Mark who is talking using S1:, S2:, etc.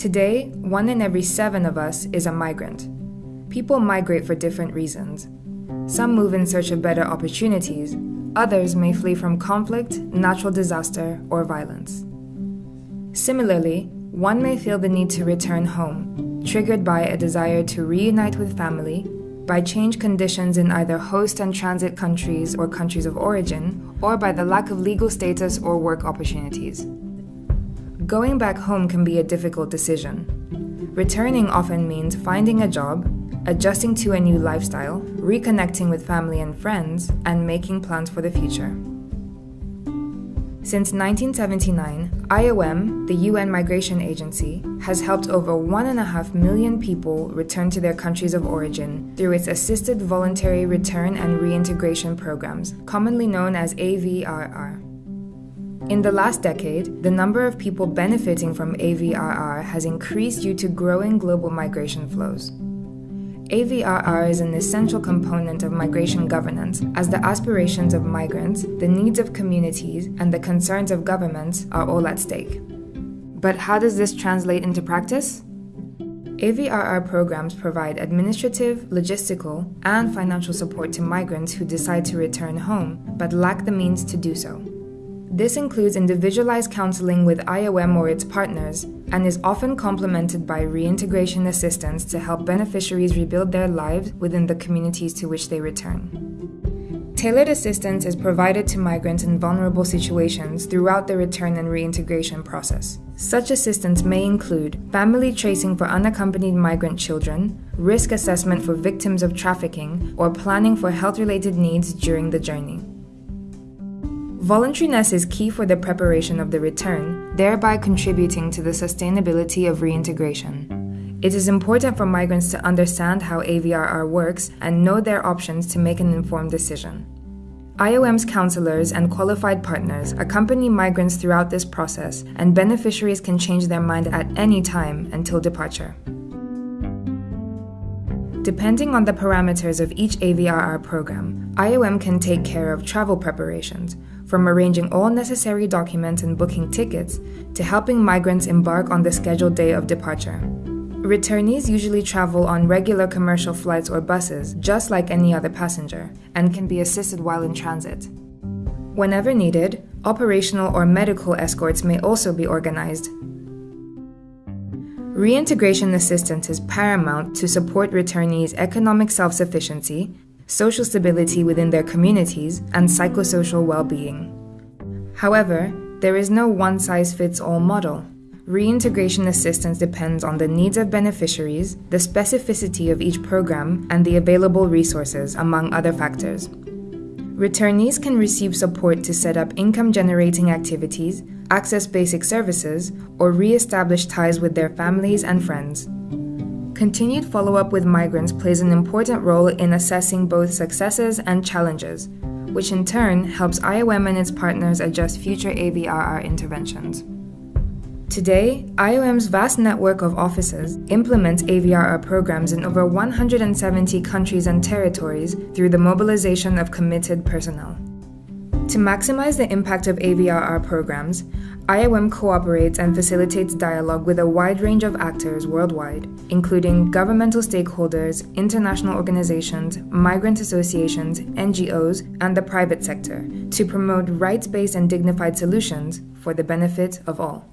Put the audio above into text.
S1: Today, one in every seven of us is a migrant. People migrate for different reasons. Some move in search of better opportunities, others may flee from conflict, natural disaster, or violence. Similarly, one may feel the need to return home, triggered by a desire to reunite with family, by change conditions in either host and transit countries or countries of origin, or by the lack of legal status or work opportunities. Going back home can be a difficult decision. Returning often means finding a job, adjusting to a new lifestyle, reconnecting with family and friends, and making plans for the future. Since 1979, IOM, the UN Migration Agency, has helped over 1.5 million people return to their countries of origin through its Assisted Voluntary Return and Reintegration programs, commonly known as AVRR. In the last decade, the number of people benefiting from AVRR has increased due to growing global migration flows. AVRR is an essential component of migration governance, as the aspirations of migrants, the needs of communities, and the concerns of governments are all at stake. But how does this translate into practice? AVRR programs provide administrative, logistical, and financial support to migrants who decide to return home but lack the means to do so. This includes individualized counseling with IOM or its partners and is often complemented by reintegration assistance to help beneficiaries rebuild their lives within the communities to which they return. Tailored assistance is provided to migrants in vulnerable situations throughout the return and reintegration process. Such assistance may include family tracing for unaccompanied migrant children, risk assessment for victims of trafficking, or planning for health related needs during the journey. Voluntariness is key for the preparation of the return, thereby contributing to the sustainability of reintegration. It is important for migrants to understand how AVRR works and know their options to make an informed decision. IOM's counselors and qualified partners accompany migrants throughout this process, and beneficiaries can change their mind at any time until departure. Depending on the parameters of each AVRR program, IOM can take care of travel preparations, from arranging all necessary documents and booking tickets to helping migrants embark on the scheduled day of departure. Returnees usually travel on regular commercial flights or buses, just like any other passenger, and can be assisted while in transit. Whenever needed, operational or medical escorts may also be organized. Reintegration assistance is paramount to support returnees' economic self sufficiency social stability within their communities, and psychosocial well being. However, there is no one size fits all model. Reintegration assistance depends on the needs of beneficiaries, the specificity of each program, and the available resources, among other factors. Returnees can receive support to set up income generating activities, access basic services, or re establish ties with their families and friends. Continued follow up with migrants plays an important role in assessing both successes and challenges, which in turn helps IOM and its partners adjust future AVRR interventions. Today, IOM's vast network of offices implements AVRR programs in over 170 countries and territories through the mobilization of committed personnel. To maximize the impact of AVRR programs, IOM cooperates and facilitates dialogue with a wide range of actors worldwide, including governmental stakeholders, international organizations, migrant associations, NGOs, and the private sector, to promote rights based and dignified solutions for the benefit of all.